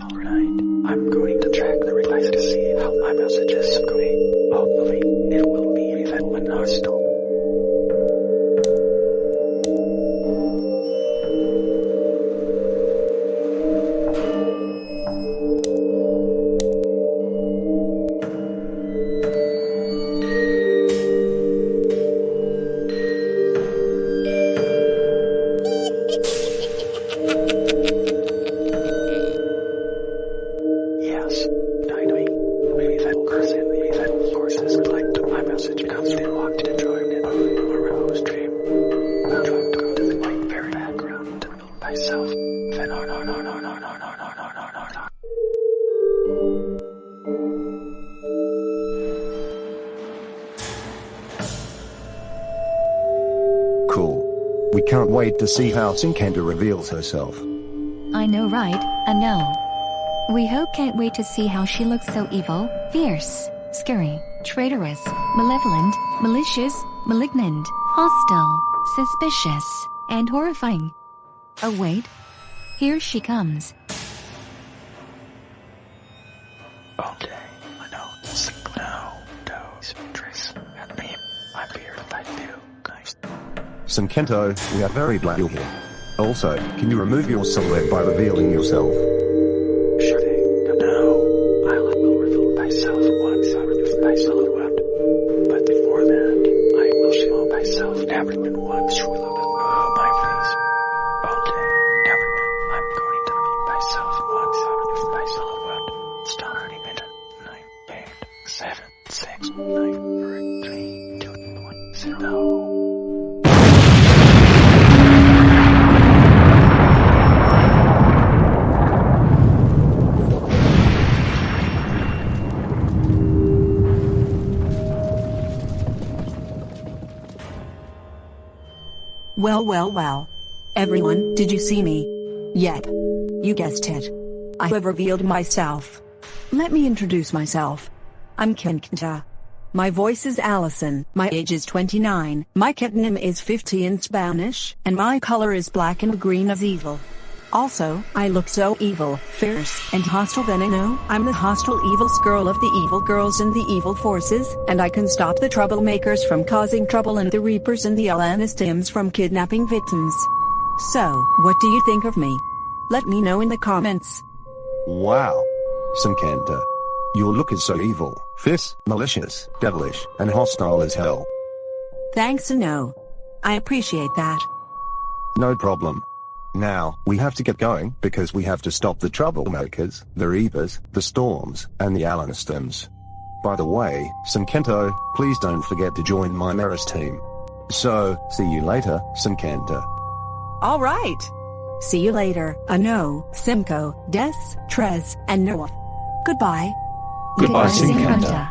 Alright, I'm going to check the replies to see how my message is going. Hopefully, it will be even when hostile. Yes, Cool. We can't wait to see how Cincuenta reveals herself. I know right, I know. We hope can't wait to see how she looks so evil, fierce, scary, traitorous, malevolent, malicious, malignant, hostile, suspicious, and horrifying. Oh wait. Here she comes. Okay, I know this now, toes, dress, and me. I'm here to fight you, guys. Cincuenta, we are very glad you're here. Also, can you remove your silhouette by revealing yourself? Sure thing. Now, I will reveal myself once I remove my silhouette. But before that, I will show myself everyone once 1, 0. Well, well, well. Everyone, did you see me? Yep. You guessed it. I have revealed myself. Let me introduce myself. I'm Cincuenta. My voice is Allison, my age is 29, my name is 50 in Spanish, and my color is black and green as evil. Also, I look so evil, fierce, and hostile then I know I'm the hostile evil girl of the evil girls and the evil forces, and I can stop the troublemakers from causing trouble and the reapers and the Alanistims from kidnapping victims. So, what do you think of me? Let me know in the comments. Wow. Some Cincuenta. Your look is so evil, fierce, malicious, devilish, and hostile as hell. Thanks no. I appreciate that. No problem. Now, we have to get going because we have to stop the troublemakers, the reapers, the storms, and the Alanistims. By the way, Cincuenta, please don't forget to join my Maris team. So, see you later, Cincuenta. Alright. See you later, Ano, Cinco, Des, Tres, and Noah. Goodbye. Goodbye, Singapore.